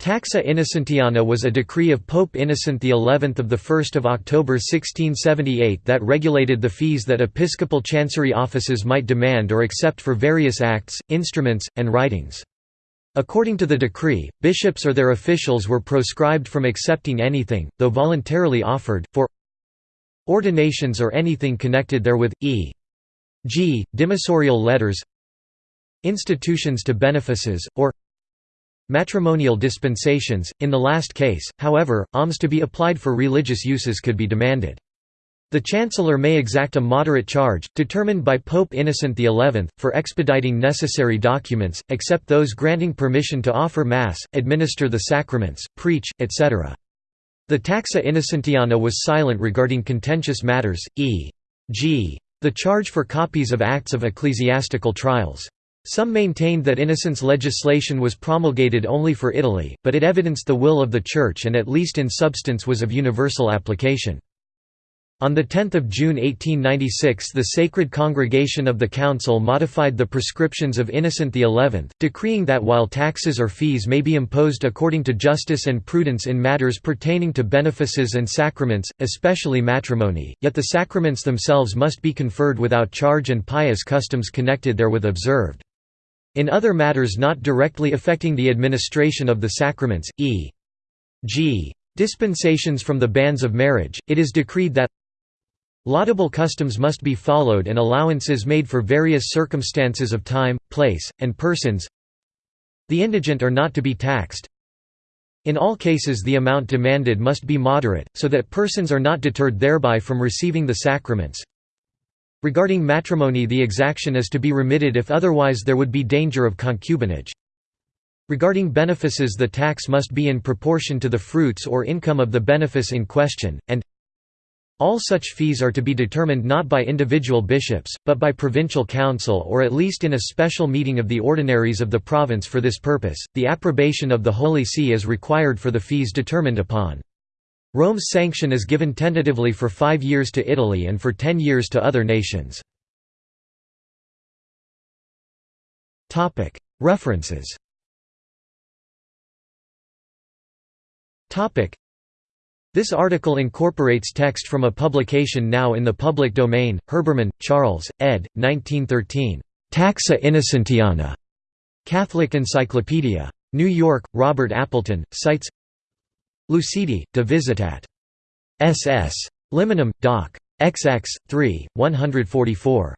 Taxa Innocentiana was a decree of Pope Innocent XI of 1 October 1678 that regulated the fees that episcopal chancery offices might demand or accept for various acts, instruments, and writings. According to the decree, bishops or their officials were proscribed from accepting anything, though voluntarily offered, for ordinations or anything connected therewith, e.g., dimissorial letters institutions to benefices, or matrimonial dispensations. In the last case, however, alms to be applied for religious uses could be demanded. The Chancellor may exact a moderate charge, determined by Pope Innocent XI, for expediting necessary documents, except those granting permission to offer Mass, administer the sacraments, preach, etc. The taxa innocentiana was silent regarding contentious matters, e.g. the charge for copies of acts of ecclesiastical trials. Some maintained that Innocent's legislation was promulgated only for Italy, but it evidenced the will of the Church and at least in substance was of universal application. On 10 June 1896 the Sacred Congregation of the Council modified the prescriptions of Innocent XI, decreeing that while taxes or fees may be imposed according to justice and prudence in matters pertaining to benefices and sacraments, especially matrimony, yet the sacraments themselves must be conferred without charge and pious customs connected therewith observed. In other matters not directly affecting the administration of the sacraments, e.g. dispensations from the banns of marriage, it is decreed that Laudable customs must be followed and allowances made for various circumstances of time, place, and persons. The indigent are not to be taxed. In all cases the amount demanded must be moderate, so that persons are not deterred thereby from receiving the sacraments Regarding matrimony the exaction is to be remitted if otherwise there would be danger of concubinage. Regarding benefices the tax must be in proportion to the fruits or income of the benefice in question, and all such fees are to be determined not by individual bishops, but by provincial council or at least in a special meeting of the ordinaries of the province for this purpose. The approbation of the Holy See is required for the fees determined upon. Rome's sanction is given tentatively for five years to Italy and for ten years to other nations. References this article incorporates text from a publication now in the public domain, Herbermann, Charles, ed. 1913. Taxa Innocentiana. Catholic Encyclopedia. New York, Robert Appleton, cites Lucidi, de Visitat. SS. Liminum, Doc. XX, 3, 144.